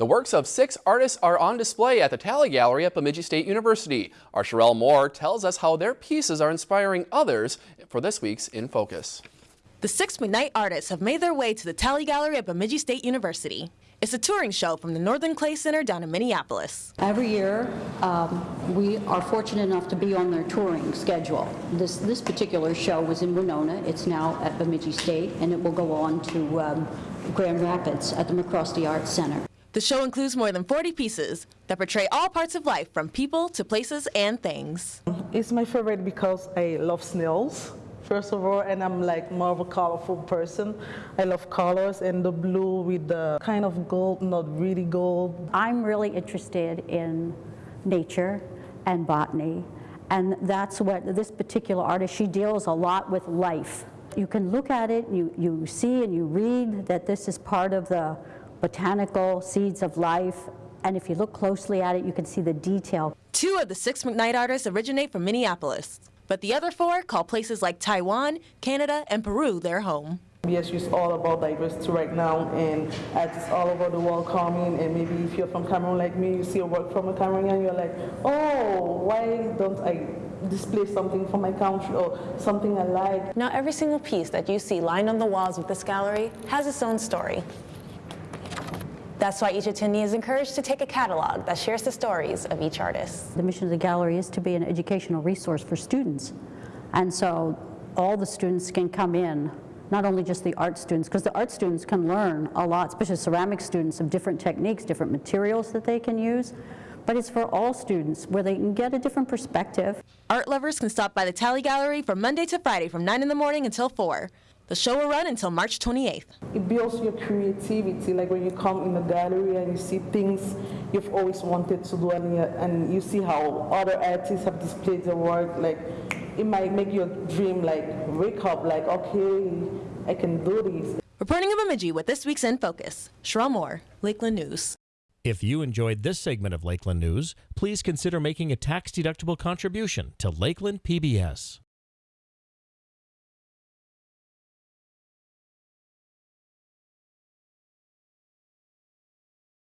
The works of six artists are on display at the Talley Gallery at Bemidji State University. Our Sherelle Moore tells us how their pieces are inspiring others for this week's In Focus. The six McKnight artists have made their way to the Talley Gallery at Bemidji State University. It's a touring show from the Northern Clay Center down in Minneapolis. Every year, um, we are fortunate enough to be on their touring schedule. This, this particular show was in Winona. It's now at Bemidji State, and it will go on to um, Grand Rapids at the MacRostie Arts Center. The show includes more than 40 pieces that portray all parts of life from people to places and things. It's my favorite because I love snails, first of all, and I'm like more of a colorful person. I love colors and the blue with the kind of gold, not really gold. I'm really interested in nature and botany, and that's what this particular artist, she deals a lot with life. You can look at it, you, you see and you read that this is part of the botanical seeds of life. And if you look closely at it, you can see the detail. Two of the six McKnight artists originate from Minneapolis, but the other four call places like Taiwan, Canada, and Peru their home. BSU is all about diversity right now, and artists all over the world coming. And maybe if you're from Cameroon like me, you see a work from a Cameroonian, you're like, oh, why don't I display something from my country or something I like? Now, every single piece that you see lined on the walls of this gallery has its own story. That's why each attendee is encouraged to take a catalog that shares the stories of each artist. The mission of the gallery is to be an educational resource for students. And so all the students can come in, not only just the art students, because the art students can learn a lot, especially ceramic students, of different techniques, different materials that they can use. But it's for all students where they can get a different perspective. Art lovers can stop by the Talley Gallery from Monday to Friday from 9 in the morning until 4. The show will run until March 28th. It builds your creativity, like when you come in the gallery and you see things you've always wanted to do and you, and you see how other artists have displayed their work, like it might make your dream like wake up, like, okay, I can do this. Reporting in Bemidji with this week's In Focus, Sherelle Moore, Lakeland News. If you enjoyed this segment of Lakeland News, please consider making a tax-deductible contribution to Lakeland PBS.